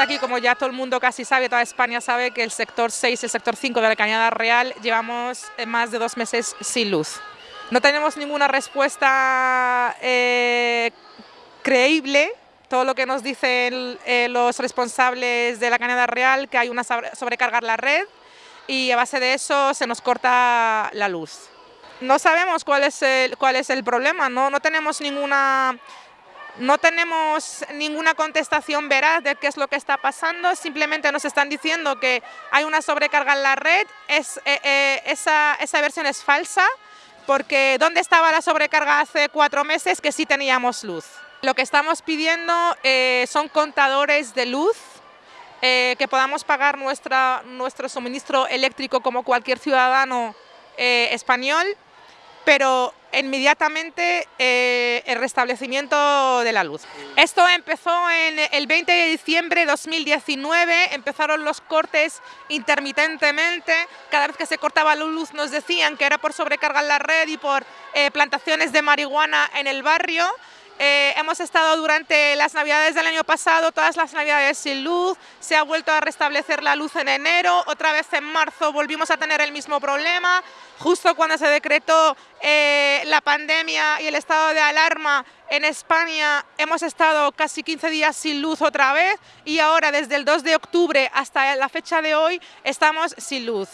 aquí, como ya todo el mundo casi sabe, toda España sabe que el sector 6 y el sector 5 de la Cañada Real llevamos eh, más de dos meses sin luz. No tenemos ninguna respuesta eh, creíble, todo lo que nos dicen eh, los responsables de la Cañada Real, que hay una sobrecarga la red y a base de eso se nos corta la luz. No sabemos cuál es el, cuál es el problema, no, no tenemos ninguna no tenemos ninguna contestación veraz de qué es lo que está pasando, simplemente nos están diciendo que hay una sobrecarga en la red, eh, eh, esa, versión es falsa, porque ¿dónde estaba la sobrecarga hace cuatro meses que sí teníamos luz? Lo que estamos pidiendo eh, son contadores de luz, que podamos pagar nuestro suministro eléctrico como cualquier ciudadano español, pero inmediatamente eh, el restablecimiento de la luz. Esto empezó en el 20 de diciembre de 2019, empezaron los cortes intermitentemente, cada vez que se cortaba la luz nos decían que era por sobrecargar la red y por eh, plantaciones de marihuana en el barrio, eh, hemos estado durante las navidades del año pasado, todas las navidades sin luz, se ha vuelto a restablecer la luz en enero, otra vez en marzo volvimos a tener el mismo problema, justo cuando se decretó eh, la pandemia y el estado de alarma en España hemos estado casi 15 días sin luz otra vez y ahora desde el 2 de octubre hasta la fecha de hoy estamos sin luz.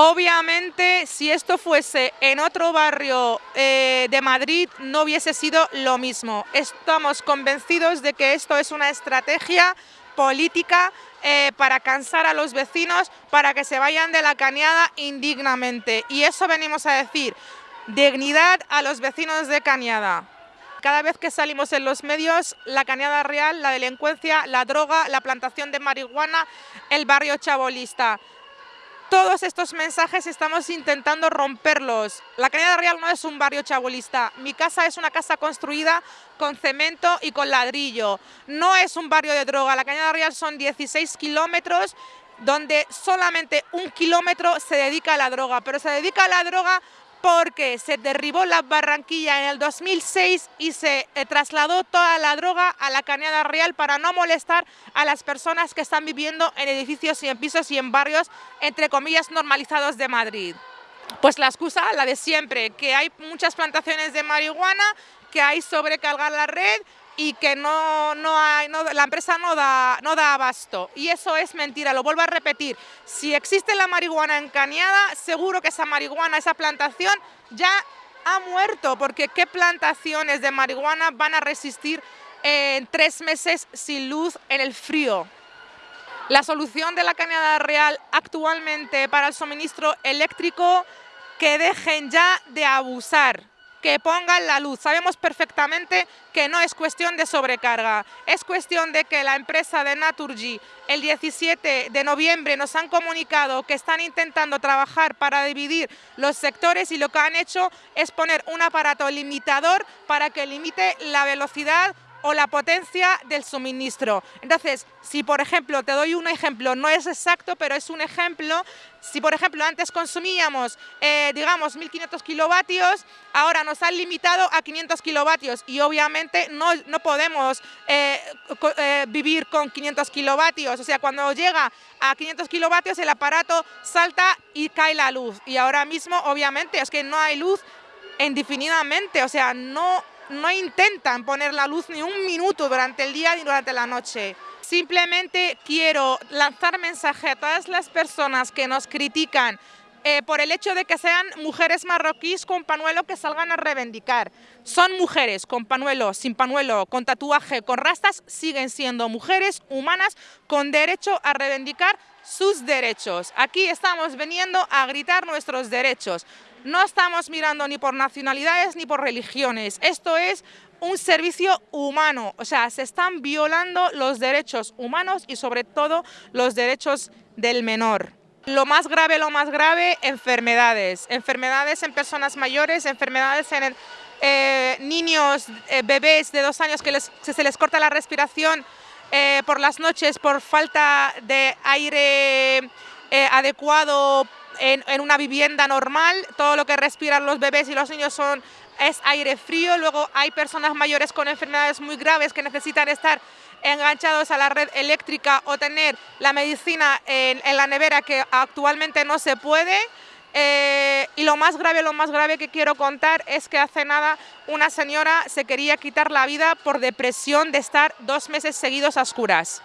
Obviamente, si esto fuese en otro barrio eh, de Madrid, no hubiese sido lo mismo. Estamos convencidos de que esto es una estrategia política eh, para cansar a los vecinos, para que se vayan de la cañada indignamente. Y eso venimos a decir, dignidad a los vecinos de Cañada. Cada vez que salimos en los medios, la Cañada Real, la delincuencia, la droga, la plantación de marihuana, el barrio chabolista todos estos mensajes estamos intentando romperlos. La Cañada Real no es un barrio chabolista. Mi casa es una casa construida con cemento y con ladrillo. No es un barrio de droga. La Cañada Real son 16 kilómetros donde solamente un kilómetro se dedica a la droga, pero se dedica a la droga porque se derribó la Barranquilla en el 2006 y se eh, trasladó toda la droga a la Cañada Real para no molestar a las personas que están viviendo en edificios y en pisos y en barrios, entre comillas, normalizados de Madrid. Pues la excusa, la de siempre, que hay muchas plantaciones de marihuana, que hay sobrecargar la red y que no, no hay, la empresa no da, no da abasto. Y eso es mentira, lo vuelvo a repetir. Si existe la marihuana en Cañada, seguro que esa marihuana, esa plantación ya ha muerto, porque ¿qué plantaciones de marihuana van a resistir en tres meses sin luz en el frío? La solución de la Cañada Real actualmente para el suministro eléctrico, que dejen ya de abusar que pongan la luz. Sabemos perfectamente que no es cuestión de sobrecarga, es cuestión de que la empresa de Naturgy el 17 de noviembre nos han comunicado que están intentando trabajar para dividir los sectores y lo que han hecho es poner un aparato limitador para que limite la velocidad o la potencia del suministro. Entonces, si por ejemplo, te doy un ejemplo, no es exacto, pero es un ejemplo, si por ejemplo antes consumíamos, eh, digamos, 1500 kilovatios, ahora nos han limitado a 500 kilovatios y obviamente no, no podemos eh, eh, vivir con 500 kilovatios, o sea, cuando llega a 500 kilovatios el aparato salta y cae la luz. Y ahora mismo obviamente es que no hay luz indefinidamente, o sea, no no intentan poner la luz ni un minuto durante el día ni durante la noche. Simplemente quiero lanzar mensaje a todas las personas que nos critican eh, por el hecho de que sean mujeres marroquíes con panuelo que salgan a reivindicar. Son mujeres con panuelo, sin panuelo, con tatuaje, con rastas, siguen siendo mujeres humanas con derecho a reivindicar sus derechos. Aquí estamos veniendo a gritar nuestros derechos. No estamos mirando ni por nacionalidades ni por religiones. Esto es un servicio humano, o sea, se están violando los derechos humanos y sobre todo los derechos del menor. Lo más grave, lo más grave, enfermedades. Enfermedades en personas mayores, enfermedades en eh, niños, eh, bebés de dos años que se les corta la respiración eh, por las noches por falta de aire adecuado en, una vivienda normal, todo lo que respiran los bebés y los niños son, es aire frío, luego hay personas mayores con enfermedades muy graves que necesitan estar enganchados a la red eléctrica o tener la medicina en, la nevera que actualmente no se puede. Eh, y lo más grave, lo más grave que quiero contar es que hace nada una señora se quería quitar la vida por depresión de estar dos meses seguidos a oscuras.